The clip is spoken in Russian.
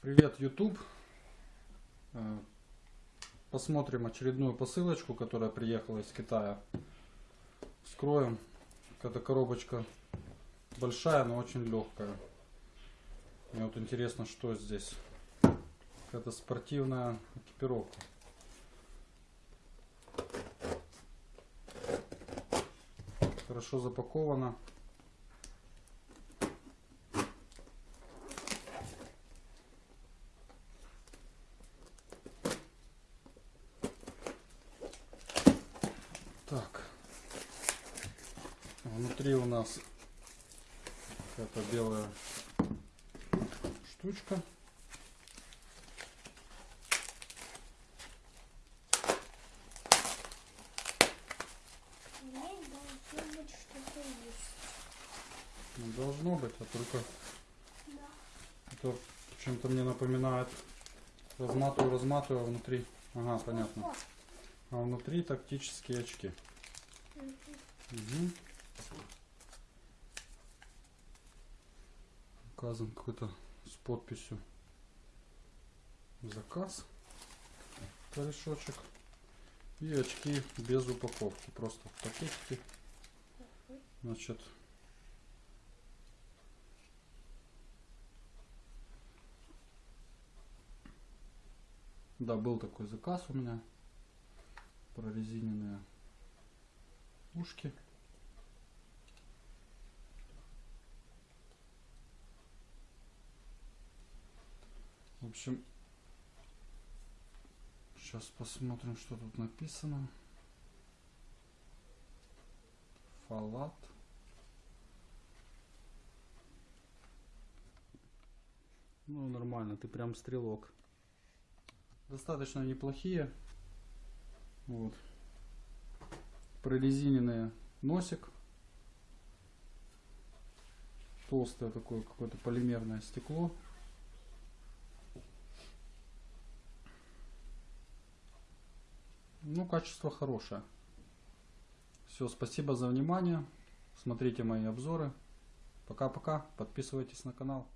Привет, YouTube. Э, Посмотрим очередную посылочку, которая приехала из Китая. Вскроем. Эта коробочка большая, но очень легкая. Мне вот интересно, что здесь. Это спортивная экипировка. Хорошо запакована. Так. Внутри у нас эта белая штучка. Здесь должно быть что-то есть. Ну, должно быть, а только Да. это чем-то мне напоминает. Разматываю, разматываю, а внутри. Ага, понятно. А внутри тактические очки. Угу. Указан какой-то с подписью заказ. Корешочек. И очки без упаковки. Просто в пакетике. Значит. Да, был такой заказ у меня. Прорезиненные ушки. В общем, сейчас посмотрим, что тут написано. Фалат. Ну, нормально, ты прям стрелок. Достаточно неплохие. Вот. Прорезиненный носик. Толстое такое какое-то полимерное стекло. Ну, качество хорошее. Все, спасибо за внимание. Смотрите мои обзоры. Пока-пока. Подписывайтесь на канал.